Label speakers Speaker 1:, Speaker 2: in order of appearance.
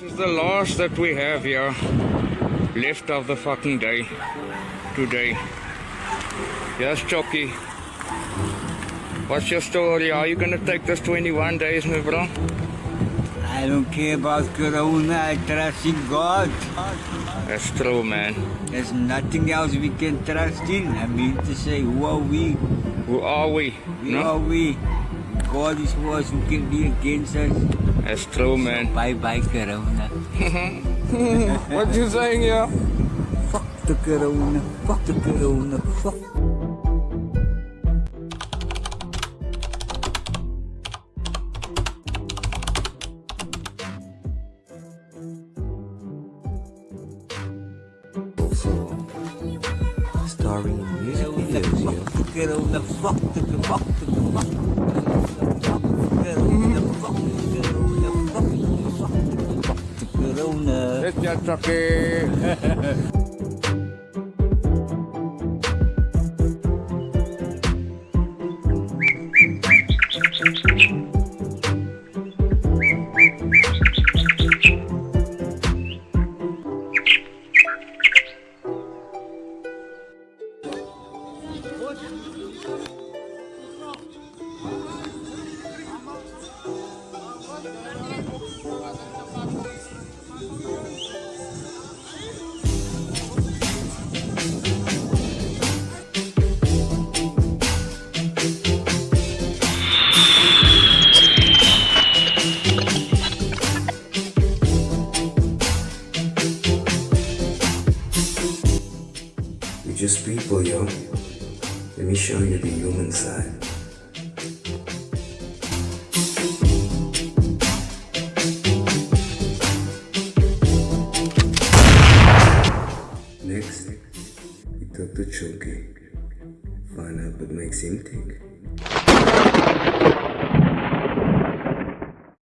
Speaker 1: This is the last that we have here. Left of the fucking day. Today. Yes, Chucky. What's your story? Are you gonna take this 21 days, my bro?
Speaker 2: I don't care about Corona. I trust in God.
Speaker 1: That's true, man.
Speaker 2: There's nothing else we can trust in. I mean to say, who are we?
Speaker 1: Who are we?
Speaker 2: Who
Speaker 1: No?
Speaker 2: are we? God is for us. Who can be against us?
Speaker 1: That's true, man.
Speaker 2: Bye bye, Corona.
Speaker 1: what you saying here?
Speaker 2: Fuck the Corona. Fuck the Corona. Fuck.
Speaker 3: starring in music videos, yo.
Speaker 2: Fuck the Corona. Fuck the fuck the fuck the fuck Corona.
Speaker 1: Let's
Speaker 3: just people, yo. Let me show you the human side. Next, we talk to Choki. Find out what makes him tick.